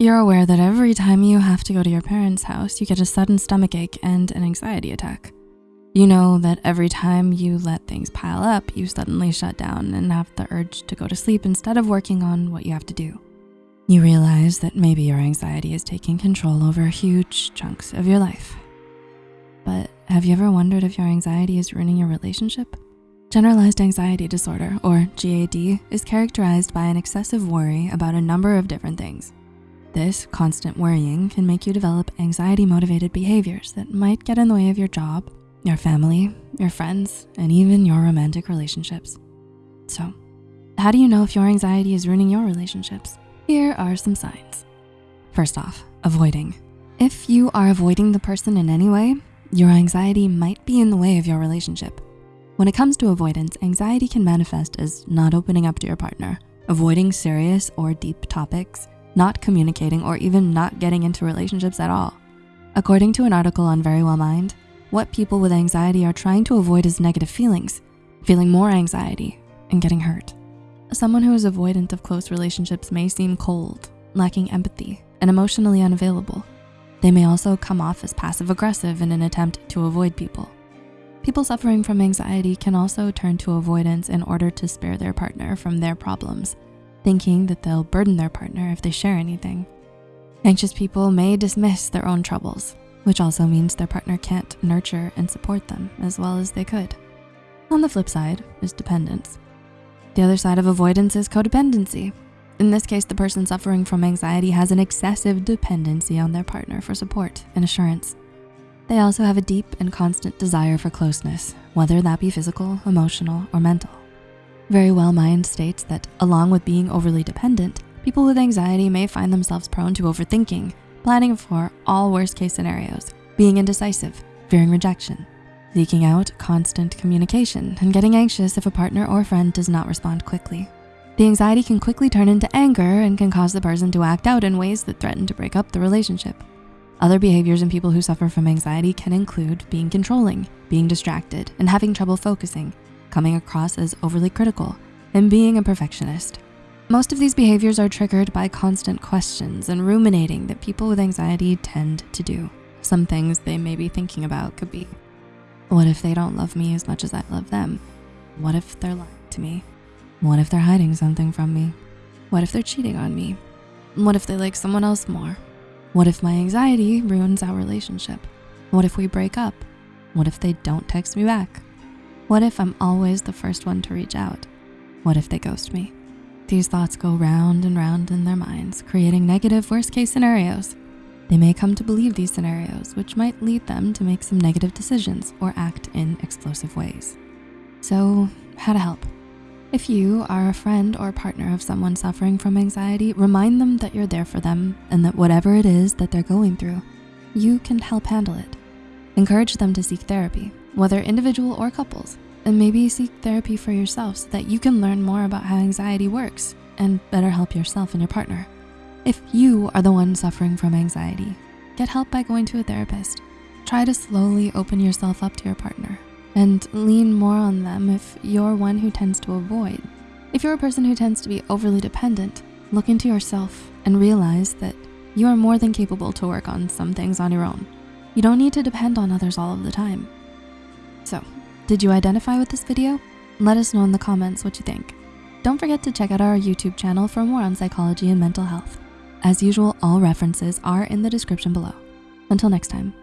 You're aware that every time you have to go to your parents' house, you get a sudden stomach ache and an anxiety attack. You know that every time you let things pile up, you suddenly shut down and have the urge to go to sleep instead of working on what you have to do. You realize that maybe your anxiety is taking control over huge chunks of your life. But have you ever wondered if your anxiety is ruining your relationship? Generalized anxiety disorder, or GAD, is characterized by an excessive worry about a number of different things. This constant worrying can make you develop anxiety-motivated behaviors that might get in the way of your job, your family, your friends, and even your romantic relationships. So, how do you know if your anxiety is ruining your relationships? Here are some signs. First off, avoiding. If you are avoiding the person in any way, your anxiety might be in the way of your relationship. When it comes to avoidance, anxiety can manifest as not opening up to your partner, avoiding serious or deep topics, not communicating, or even not getting into relationships at all. According to an article on Verywell Mind, what people with anxiety are trying to avoid is negative feelings, feeling more anxiety, and getting hurt. Someone who is avoidant of close relationships may seem cold, lacking empathy, and emotionally unavailable. They may also come off as passive aggressive in an attempt to avoid people. People suffering from anxiety can also turn to avoidance in order to spare their partner from their problems, thinking that they'll burden their partner if they share anything. Anxious people may dismiss their own troubles which also means their partner can't nurture and support them as well as they could. On the flip side is dependence. The other side of avoidance is codependency. In this case, the person suffering from anxiety has an excessive dependency on their partner for support and assurance. They also have a deep and constant desire for closeness, whether that be physical, emotional, or mental. Verywell Mind states that along with being overly dependent, people with anxiety may find themselves prone to overthinking, planning for all worst case scenarios, being indecisive, fearing rejection, seeking out constant communication, and getting anxious if a partner or friend does not respond quickly. The anxiety can quickly turn into anger and can cause the person to act out in ways that threaten to break up the relationship. Other behaviors in people who suffer from anxiety can include being controlling, being distracted, and having trouble focusing, coming across as overly critical, and being a perfectionist. Most of these behaviors are triggered by constant questions and ruminating that people with anxiety tend to do. Some things they may be thinking about could be, what if they don't love me as much as I love them? What if they're lying to me? What if they're hiding something from me? What if they're cheating on me? What if they like someone else more? What if my anxiety ruins our relationship? What if we break up? What if they don't text me back? What if I'm always the first one to reach out? What if they ghost me? These thoughts go round and round in their minds, creating negative worst case scenarios. They may come to believe these scenarios, which might lead them to make some negative decisions or act in explosive ways. So how to help? If you are a friend or partner of someone suffering from anxiety, remind them that you're there for them and that whatever it is that they're going through, you can help handle it. Encourage them to seek therapy, whether individual or couples, and maybe seek therapy for yourself so that you can learn more about how anxiety works and better help yourself and your partner. If you are the one suffering from anxiety, get help by going to a therapist. Try to slowly open yourself up to your partner and lean more on them if you're one who tends to avoid. If you're a person who tends to be overly dependent, look into yourself and realize that you are more than capable to work on some things on your own. You don't need to depend on others all of the time. So did you identify with this video? Let us know in the comments what you think. Don't forget to check out our YouTube channel for more on psychology and mental health. As usual, all references are in the description below. Until next time.